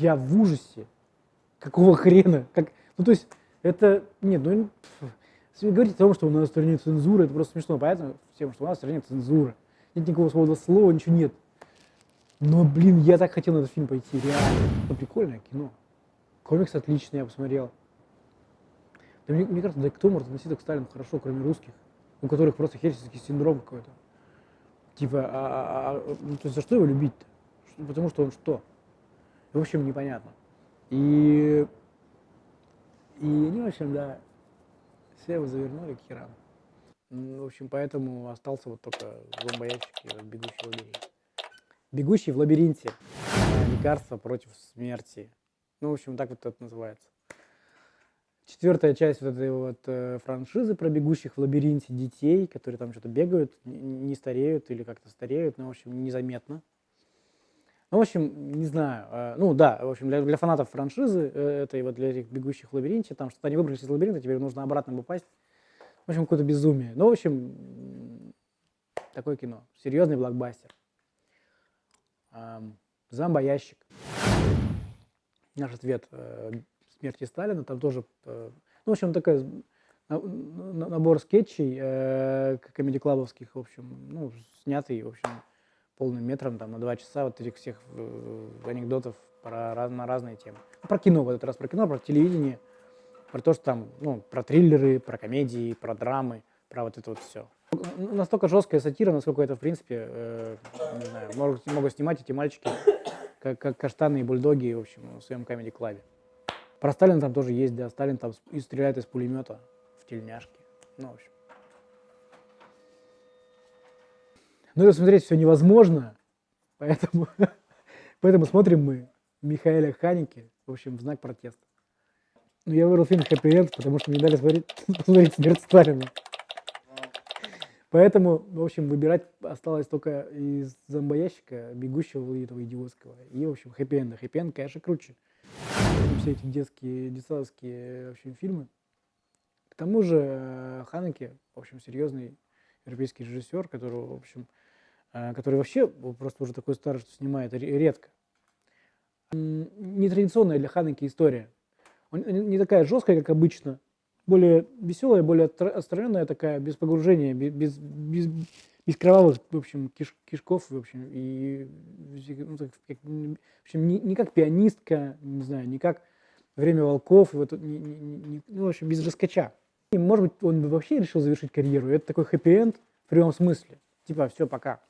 Я в ужасе. Какого хрена? Как... Ну, то есть, это... Нет, ну... Если говорить о том, что у нас в стране цензура, это просто смешно. Понятно всем, что у нас в стране цензура. Нет никакого свободы слова, ничего нет. Но, блин, я так хотел на этот фильм пойти, реально. Ну, прикольное кино. Комикс отличный, я посмотрел. Да мне, мне кажется, да кто может относиться к Сталину хорошо, кроме русских, у которых просто хельсинский синдром какой-то. Типа, а, а, а, ну, то есть за что его любить-то? Потому что он что? В общем, непонятно. И, и они, в общем, да, все его завернули к херам. В общем, поэтому остался вот только зомбоящик и бегущий в лабиринте. Бегущий в лабиринте. Лекарство против смерти. Ну, в общем, так вот это называется. Четвертая часть вот этой вот э, франшизы про бегущих в лабиринте детей, которые там что-то бегают, не, не стареют или как-то стареют, но, в общем, незаметно. Ну, в общем, не знаю. Э, ну, да, в общем, для, для фанатов франшизы, э, этой вот для этих бегущих в лабиринте, там что-то они выбрались из лабиринта, теперь нужно обратно попасть. В общем, какое-то безумие. Ну, в общем, такое кино. Серьезный блокбастер. Зомбоящик. Наш ответ э, смерти Сталина, там тоже, э, ну, в общем, такой набор скетчей комедий-клабовских, в общем, ну, снятый, в общем, полным метром, там, на два часа вот этих всех э, анекдотов про, на разные темы. Про кино, в этот раз про кино, про телевидение, про то, что там, ну, про триллеры, про комедии, про драмы, про вот это вот все. Настолько жесткая сатира, насколько это, в принципе, э, не знаю, могут, могут снимать эти мальчики, как, как каштаны и бульдоги, в общем, в своем комедий-клабе. Про Сталина там тоже есть, да, Сталин там и стреляет из пулемета в тельняшки. Ну, в общем. Но это смотреть все невозможно, поэтому, поэтому смотрим мы Михаэля Ханики, в общем, в знак протеста. Ну, я выбрал фильм «Хэппи Энд», потому что мне дали смотреть, посмотреть «Смерть Сталина». Поэтому, в общем, выбирать осталось только из зомбоящика, бегущего этого идиотского, и, в общем, хэппи-энда. Хэппи-энд, конечно, круче все эти детские, детсадовские в общем, фильмы. К тому же э, Ханеке, в общем, серьезный европейский режиссер, который, в общем, э, который вообще просто уже такой старый, что снимает редко. Нетрадиционная для Ханеки история. Он не такая жесткая, как обычно, более веселая, более отстраненная такая, без погружения, без, без, без кровавых, в общем, киш, кишков, в общем, и, ну, так, в общем, не, не как пианистка, не знаю, не как время волков, вот, не, не, не, ну, в общем, без раскача. И, может быть, он бы вообще решил завершить карьеру. Это такой хэппи-энд в прямом смысле. Типа, все, пока.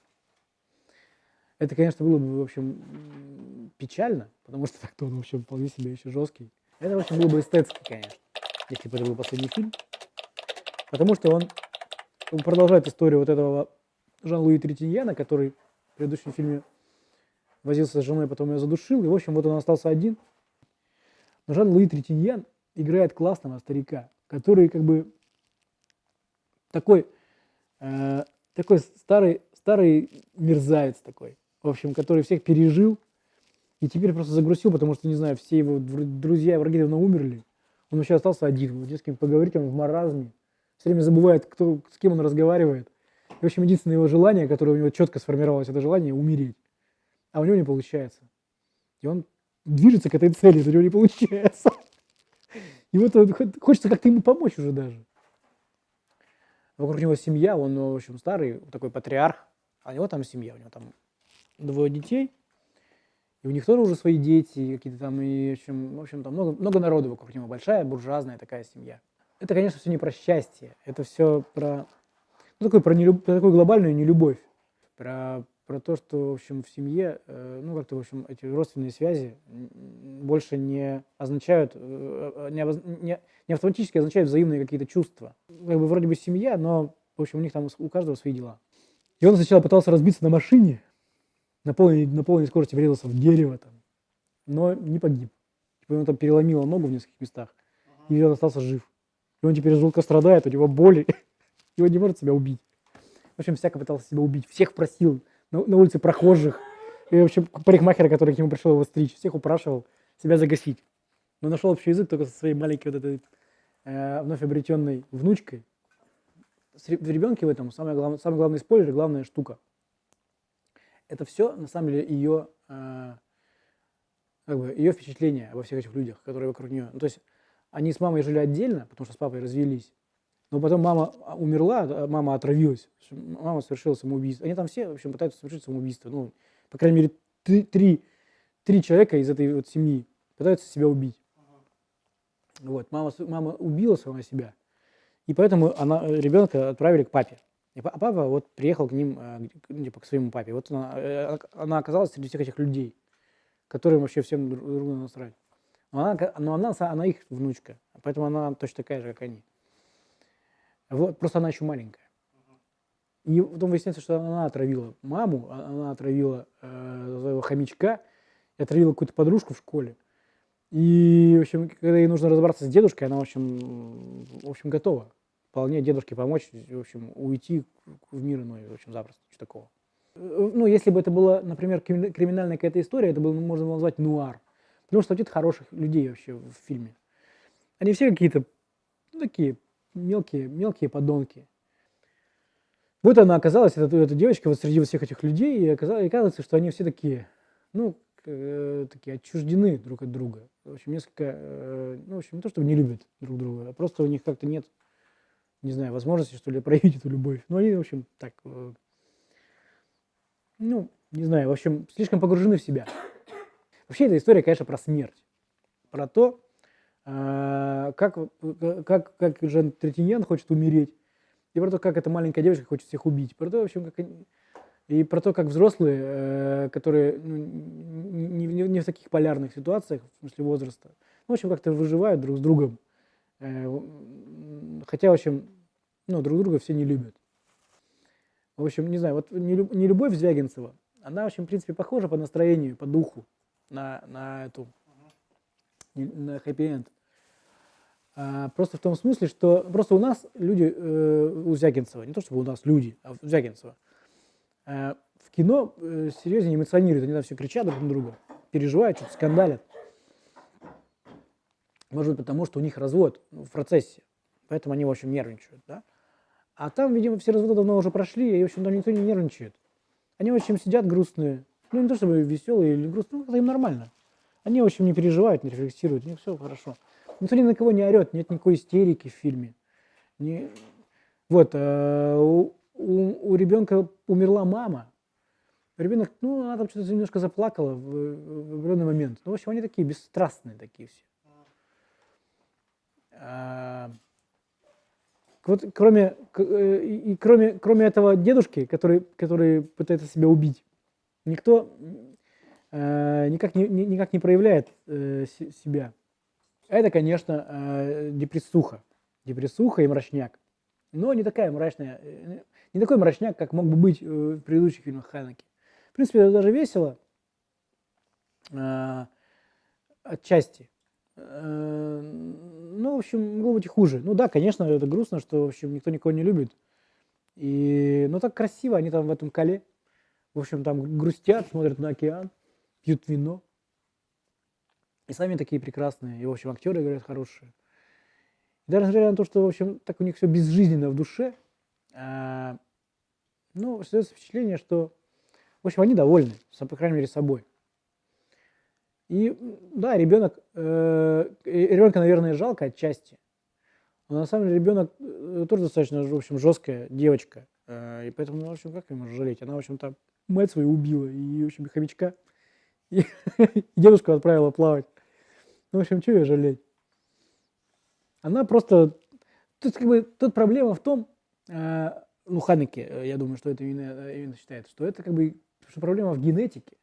Это, конечно, было бы, в общем, печально, потому что так-то он вообще вполне себе еще жесткий. Это, в общем, было бы эстетски, конечно, если бы это был последний фильм. Потому что он, он продолжает историю вот этого Жан-Луи Третиньяна, который в предыдущем фильме возился с женой, потом ее задушил. И, в общем, вот он остался один – но Жан-Луи Третиньян играет классного старика, который как бы такой, э, такой старый, старый мерзавец такой, в общем, который всех пережил и теперь просто загрузил, потому что, не знаю, все его друзья и враги давно умерли. Он вообще остался один, не с кем поговорить, он в маразме, все время забывает, кто, с кем он разговаривает. И, в общем, единственное его желание, которое у него четко сформировалось, это желание умереть. А у него не получается. И он движется к этой цели, у него не получается. И вот хочется как-то ему помочь уже даже. Вокруг него семья, он, в общем, старый, такой патриарх, а у него там семья, у него там двое детей, и у них тоже уже свои дети, какие-то там, и, в общем, в общем там много, много народу вокруг него, большая буржуазная такая семья. Это, конечно, все не про счастье, это все про, ну, такой, про, нелюб, про такую глобальную нелюбовь, про про то, что, в общем, в семье, э, ну, как-то, в общем, эти родственные связи больше не означают, э, не, не, не автоматически означают взаимные какие-то чувства. Как бы вроде бы семья, но, в общем, у них там у каждого свои дела. И он сначала пытался разбиться на машине, на полной, на полной скорости врезался в дерево там, но не погиб. Типа ему там переломило ногу в нескольких местах, и он остался жив. И он теперь жутко страдает, у него боли, и он не может себя убить. В общем, всяко пытался себя убить, всех просил, на, на улице прохожих, и вообще парикмахера, который к нему пришел его стричь, всех упрашивал себя загасить. Но нашел общий язык только со своей маленькой вот этой э, вновь обретенной внучкой. В ребенке в этом самый главный, самый главный спойлер, главная штука. Это все, на самом деле, ее, э, как бы ее впечатление обо всех этих людях, которые вокруг нее. Ну, то есть они с мамой жили отдельно, потому что с папой развелись. Но потом мама а, умерла, а мама отравилась. Мама совершила самоубийство. Они там все, в общем, пытаются совершить самоубийство. Ну, по крайней мере, три, три, три человека из этой вот семьи пытаются себя убить. Вот, мама, мама убила сама себя. И поэтому она, ребенка отправили к папе. И папа вот приехал к ним, э, ну, типа, к своему папе. Вот она, э, она оказалась среди всех этих людей, которым вообще всем друг другу насрать. Но она, но она, она их внучка, поэтому она точно такая же, как они. Вот, просто она еще маленькая. И потом выясняется, что она отравила маму, а, она отравила э, своего хомячка, отравила какую-то подружку в школе. И, в общем, когда ей нужно разобраться с дедушкой, она, в общем, в общем готова вполне дедушке помочь, в общем, уйти в мир иной, в общем, запросто, что такого. Э, ну, если бы это была, например, криминальная какая-то история, это было, можно назвать нуар. Потому что нет хороших людей вообще в фильме. Они все какие-то ну, такие мелкие, мелкие подонки. Вот она оказалась, эта, эта девочка, вот среди всех этих людей, и оказалось, и оказывается, что они все такие, ну, э, такие отчуждены друг от друга. В общем, несколько, э, ну, в общем, не то, что не любят друг друга, а просто у них как-то нет не знаю, возможности, что ли, проявить эту любовь. Но они, в общем, так, э, ну, не знаю, в общем, слишком погружены в себя. Вообще эта история, конечно, про смерть. Про то, как, как, как Жан Третиньян хочет умереть, и про то, как эта маленькая девочка хочет всех убить. Про то, в общем, как они, и про то, как взрослые, э, которые ну, не, не, не в таких полярных ситуациях, в смысле возраста, ну, в общем, как-то выживают друг с другом Э, хотя, в общем, ну, друг друга все не любят. В общем, не знаю, вот не любовь Звягинцева, она, в общем, в принципе, похожа по настроению, по духу на, на эту, на хэппи-энд. А, просто в том смысле, что просто у нас люди, э, у Звягинцева, не то чтобы у нас люди, а у Звягинцева, э, в кино э, серьезнее эмоционируют, они там все кричат друг на друга, переживают, что-то скандалят. Может быть, потому что у них развод в процессе, поэтому они, в общем, нервничают, да? А там, видимо, все разводы давно уже прошли, и, в общем, там никто не нервничает. Они, в общем, сидят грустные. Ну, не то чтобы веселые или грустные, ну, это им нормально. Они, в общем, не переживают, не рефлексируют, у них все хорошо. Никто ни на кого не орет, нет никакой истерики в фильме. Не... Вот, э, у, у, у ребенка умерла мама. Ребенок, ну, она там что-то немножко заплакала в, в определенный момент. Ну, в общем, они такие бесстрастные такие все. А, вот кроме, э, и кроме, кроме этого дедушки, который, который пытается себя убить, никто э, никак, не, никак не проявляет э, себя. Это, конечно, э, депрессуха. Депрессуха и мрачняк. Но не такая мрачная, э, не такой мрачняк, как мог бы быть в предыдущих фильмах Ханеки. В принципе, это даже весело. Э, отчасти. Э, ну, в общем, могло быть и хуже. Ну да, конечно, это грустно, что, в общем, никто никого не любит. И, ну, так красиво, они там в этом коле. В общем, там грустят, смотрят на океан, пьют вино. И сами такие прекрасные. И, в общем, актеры играют хорошие. И даже несмотря на то, что, в общем, так у них все безжизненно в душе, а, ну, создается впечатление, что, в общем, они довольны, по крайней мере, собой. И да, ребенок, э, ребенка, наверное, жалко отчасти. Но на самом деле ребенок э, тоже достаточно, в общем, жесткая девочка. Э, и поэтому, ну, в общем, как ее можно жалеть? Она, в общем-то, мать свою убила, и, в общем, хомячка. И, и дедушку отправила плавать. Ну, в общем, что ее жалеть? Она просто... Тут как бы тут проблема в том, э, ну, Ханеке, э, я думаю, что это именно, именно считает, что это как бы что проблема в генетике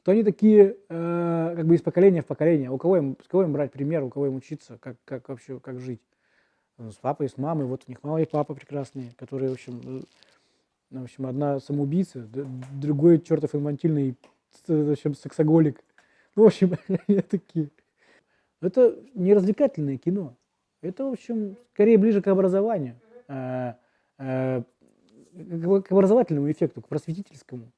что они такие э, как бы из поколения в поколение. У кого им, с кого им брать пример, у кого им учиться, как, как вообще, как жить. С папой, с мамой. Вот у них мама и папа прекрасные, которые, в общем, э, в общем, одна самоубийца, другой чертов инфантильный, в общем, сексоголик. Ну, в общем, они такие. Это не развлекательное кино. Это, в общем, скорее ближе к образованию, э, э, к образовательному эффекту, к просветительскому.